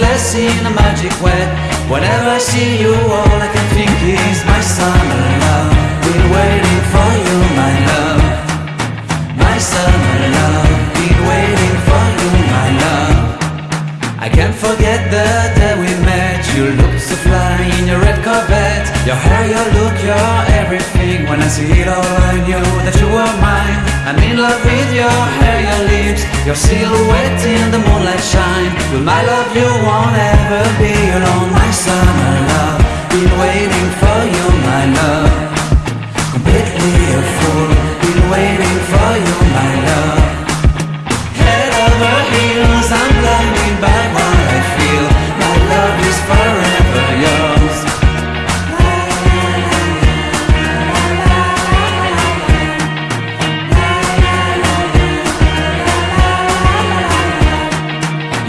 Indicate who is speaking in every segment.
Speaker 1: Hot in a magic way. Whenever I see you, all I can think is My summer love. Been waiting for you, my love. My summer love. Been waiting for you, my love. I can't forget the day we met. You looked so fly in your red Corvette. Your hair, your look, your everything. When I see it all I knew that you were mine. I'm in love with your hair, your lips. Your silhouette in the moonlight shine With my love you won't ever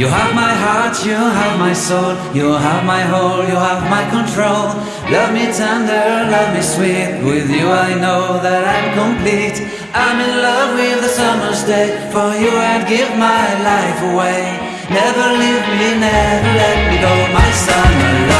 Speaker 1: You have my heart, you have my soul, you have my whole, you have my control. Love me tender, love me sweet. With you I know that I'm complete. I'm in love with the summer's day. For you I'd give my life away. Never leave me, never let me go. My summer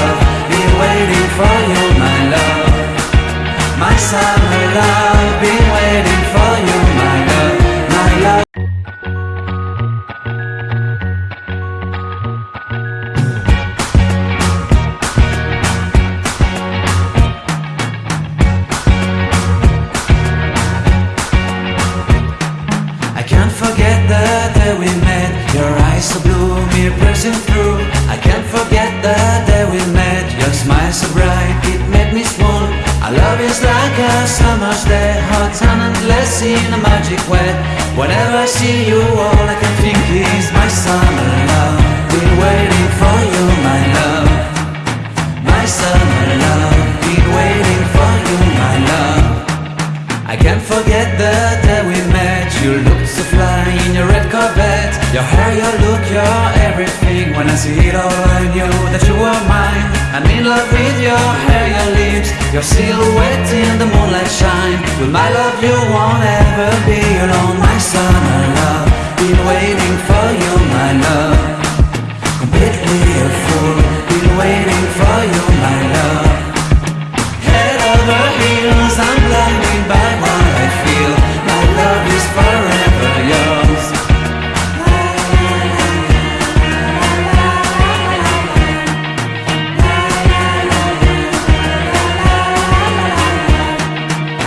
Speaker 1: day we met. Your eyes so blue, me piercing through. I can't forget the day we met. Your smile so bright, it made me swoon Our love is like a summer's day Hot and endless in a magic way. Whenever I see you, all I can think your look, your everything. When I see it all I knew that you were mine. I'm in love with your hair, your lips Your silhouette in the moonlight shine. With my love you won't ever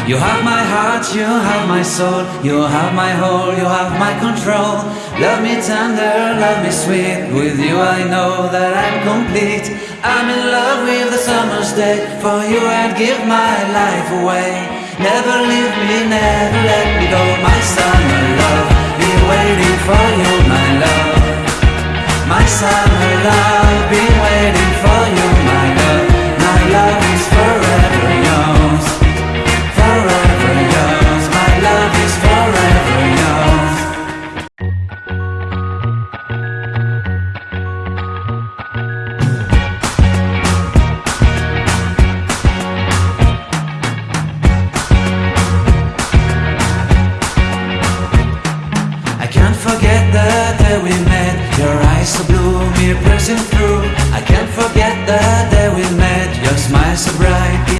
Speaker 1: You have my heart, you have my soul, you have my whole, you have my control. Love me tender, love me sweet. With you I know that I'm complete. I'm in love with the summer's day. For you I'd give my life away. Never leave me, never let me go. My summer the day we met. Your eyes so blue, me piercing through. I can't forget the day we met. Your smile so bright.